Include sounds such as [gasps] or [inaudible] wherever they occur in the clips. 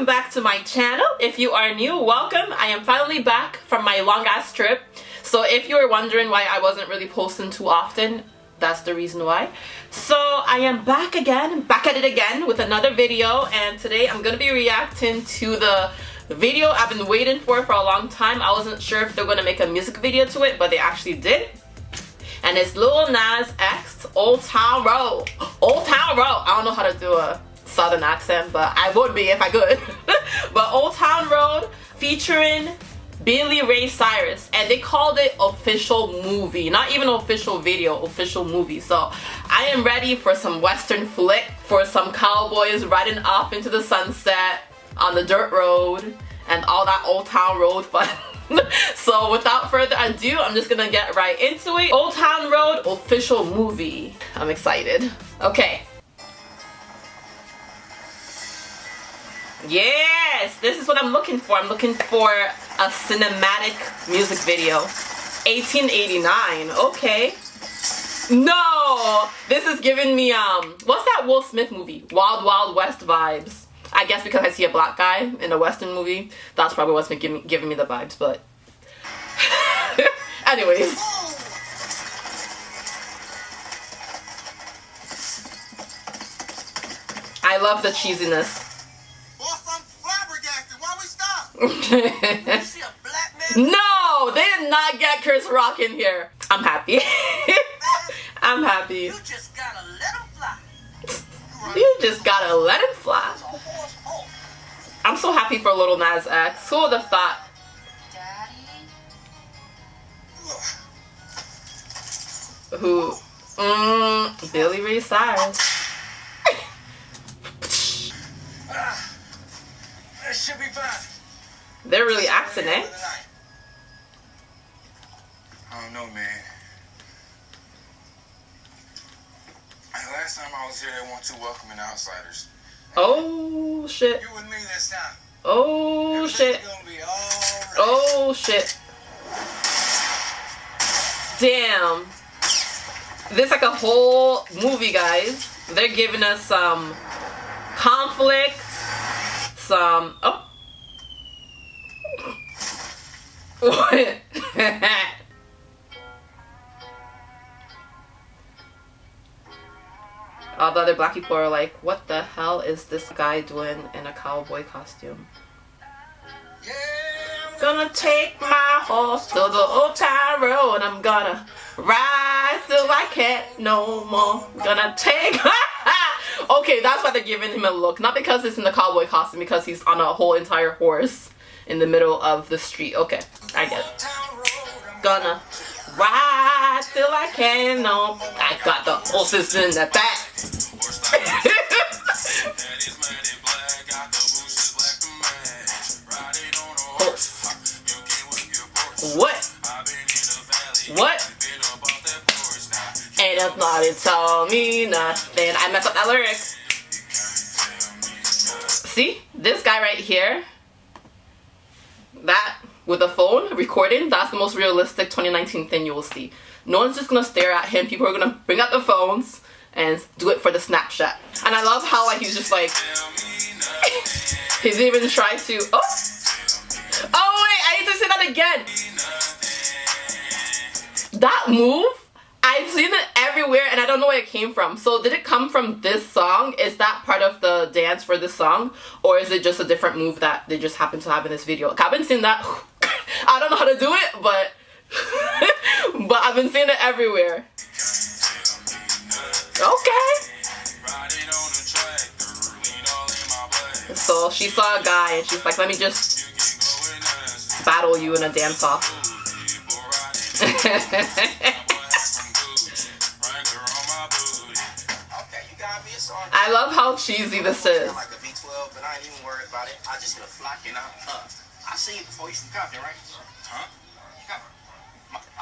welcome back to my channel. If you are new, welcome. I am finally back from my long ass trip. So if you were wondering why I wasn't really posting too often, that's the reason why. So I am back again, back at it again with another video and today I'm to be reacting to the video I've been waiting for for a long time. I wasn't sure if they're to make a music video to it, but they actually did. And it's Lil Nas X, Old Town Road. [gasps] Old Town Road. I don't know how to do a southern accent, but I would be if I could. [laughs] but Old Town Road featuring Billy Ray Cyrus and they called it official movie not even official video official movie. So I am ready for some western flick for some cowboys riding off into the sunset on the dirt road and all that old town road fun. [laughs] So without further ado I'm just gonna get right into it. Old Town Road official movie. I'm excited. Okay Yes, this is what I'm looking for. I'm looking for a cinematic music video. 1889, okay. No, this is giving me, um, what's that Will Smith movie? Wild Wild West vibes. I guess because I see a black guy in a western movie, that's probably what's been giving, giving me the vibes, but [laughs] anyways. I love the cheesiness. [laughs] no, they did not get Chris Rock in here. I'm happy. [laughs] I'm happy. You just gotta let him fly. you just gotta let him fly. I'm so happy for Little Nas X. Who would have thought? Who? Mmm, Billy Ray Cyrus. They're really acting, eh? I don't know, man. Last time I was here, they weren't too welcoming outsiders. Oh shit. You and me this time. Oh shit. Right. Oh shit. Damn. This like a whole movie, guys. They're giving us some conflict, some oh [laughs] what? All the other black people are like, what the hell is this guy doing in a cowboy costume? Gonna take my horse to the old town road. I'm gonna ride till I can't no more. Gonna take. [laughs] okay, that's why they're giving him a look. Not because it's in the cowboy costume, because he's on a whole entire horse in the middle of the street. Okay, I get it. Gonna ride till I can. No, I got the horses in the back. what? What? Ain't nobody told me nothing. I messed up that lyric. See? This guy right here that with a phone recording, that's the most realistic 2019 thing you will see. No one's just gonna stare at him. People are gonna bring out the phones and do it for the Snapchat. And I love how like he's just like [laughs] he's even trying to oh oh wait I need to say that again. That move everywhere and I don't know where it came from. So did it come from this song? Is that part of the dance for this song? Or is it just a different move that they just happen to have in this video? I've been seeing that. [laughs] I don't know how to do it, but [laughs] but I've been seeing it everywhere. Okay. So she saw a guy and she's like, let me just battle you in a dance off. [laughs] I love how cheesy this is. Like a V12, but I ain't even worried about it. I just get a flock and I, uh, I see it before you from Compton, right? Huh?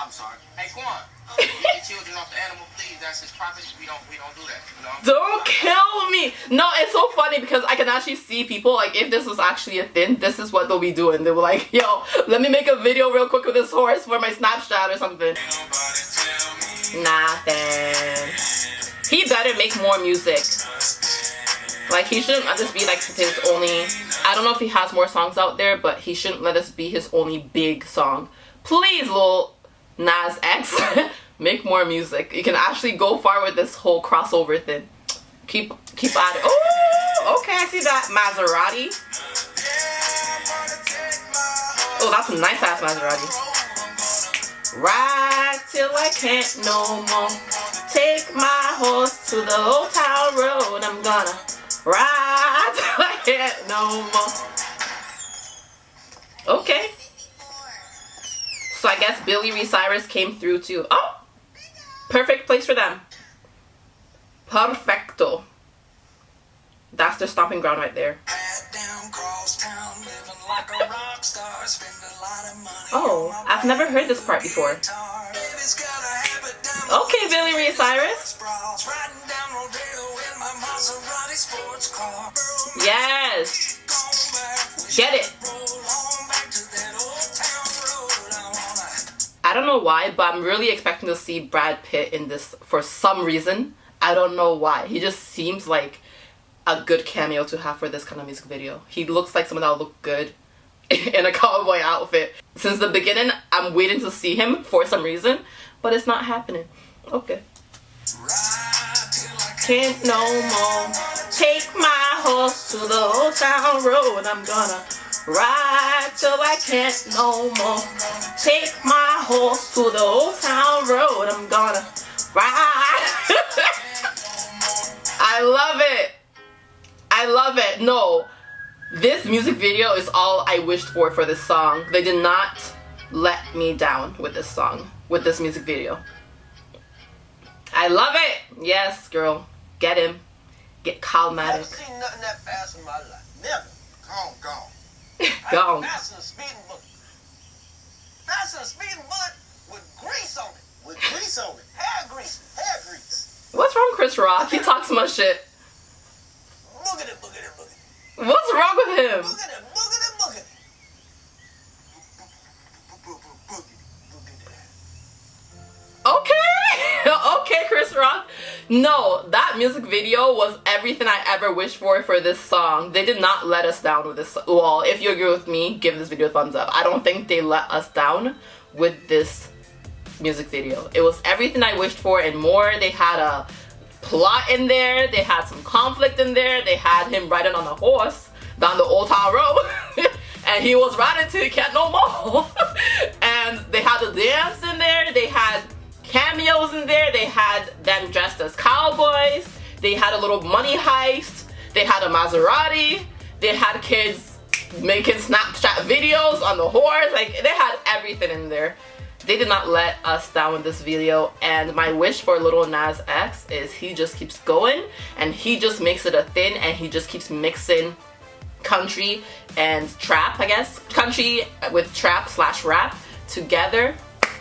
I'm sorry. Hey, Quan, [laughs] get children off the animal, please. That's his property. We don't, we don't do that. You know? Don't kill me. No, it's so funny because I can actually see people like if this was actually a thing, this is what they'll be doing. They were like, yo, let me make a video real quick with this horse for my Snapchat or something. Nothing. He better make more music. Like he shouldn't just be like his only. I don't know if he has more songs out there, but he shouldn't let this be his only big song. Please, Lil Nas X, [laughs] make more music. You can actually go far with this whole crossover thing. Keep keep at it. Oh, okay, I see that Maserati. Oh, that's a nice ass Maserati. Ride till I can't no more. Take my horse to the old town road. I'm gonna ride [laughs] till no more. Okay. So I guess Billy Ray Cyrus came through too. Oh! Perfect place for them. Perfecto. That's their stomping ground right there. Oh, I've never heard this part before. Okay, Billy Ray Cyrus. Yes. Get it. I don't know why, but I'm really expecting to see Brad Pitt in this for some reason. I don't know why. He just seems like a good cameo to have for this kind of music video. He looks like someone that will look good [laughs] in a cowboy outfit. Since the beginning, I'm waiting to see him for some reason, but it's not happening. Okay. Can't no more take my horse to the old town road. I'm gonna ride till I can't no more. Take my horse to the old town road. I'm gonna ride. [laughs] I love it. I love it. No, this music video is all I wished for for this song. They did not let me down with this song, with this music video. I love it. Yes, girl. Get him. Get Calmatic. seen nothing that fast in my life. Never. Gone, gone. [laughs] Gone. Faster than a speeding bullet. Faster than a speeding bullet with grease on it. With grease on it. Hair grease. Hair grease. What's wrong, Chris Rock? He talks so much shit. Boogity, boogity, boogity. What's wrong with him? Boogity, boogity, boogity. No, that music video was everything I ever wished for for this song. They did not let us down with this. Well, if you agree with me, give this video a thumbs up. I don't think they let us down with this music video. It was everything I wished for and more. They had a plot in there. They had some conflict in there. They had him riding on a horse down the Old Town Road. [laughs] and he was riding till he can't no more. [laughs] and they had the dance in there. They had cameos in there. They had them dressed as cowboys. They had a little money heist. They had a Maserati. They had kids making Snapchat videos on the horse. Like they had everything in there. They did not let us down with this video and my wish for Little Nas X is he just keeps going and he just makes it a thing and he just keeps mixing country and trap I guess country with trap slash rap together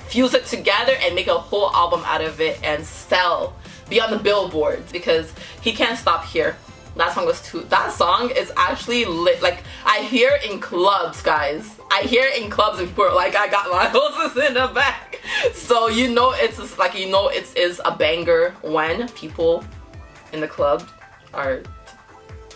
fuse it together and make a whole album out of it and sell be on the billboards because he can't stop here. That song was too that song is actually lit like I hear in clubs guys. I hear in clubs and people are like I got my [laughs] hoses in the back. So you know it's like you know it is a banger when people in the club are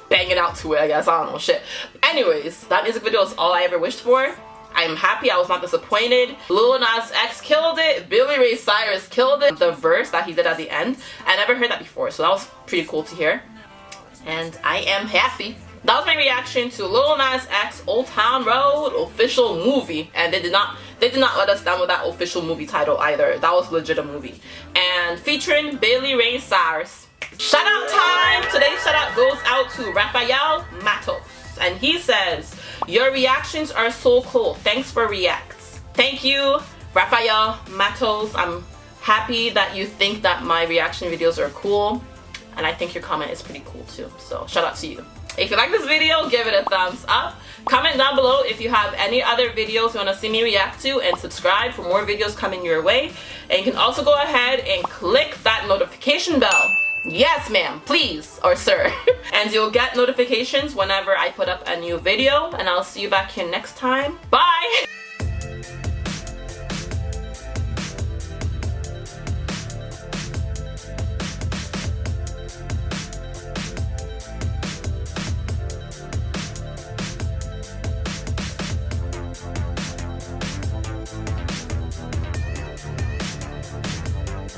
banging out to it I guess. I don't know shit. Anyways that music video is all I ever wished for I'm happy I was not disappointed. Lil Nas X killed it. Billy Ray Cyrus killed it. The verse that he did at the end. I never heard that before so that was pretty cool to hear and I am happy. That was my reaction to Lil Nas X Old Town Road official movie and they did not they did not let us down with that official movie title either. That was legit a movie. And featuring Billy Ray Cyrus. Shout out time! Today's shout out goes out to Rafael Matos. And he says, Your reactions are so cool. Thanks for reacts. Thank you, Rafael Matos. I'm happy that you think that my reaction videos are cool and I think your comment is pretty cool too so shout out to you if you like this video give it a thumbs up comment down below if you have any other videos you want to see me react to and subscribe for more videos coming your way and you can also go ahead and click that notification bell yes ma'am please or sir. [laughs] And you'll get notifications whenever I put up a new video and I'll see you back here next time. Bye [laughs]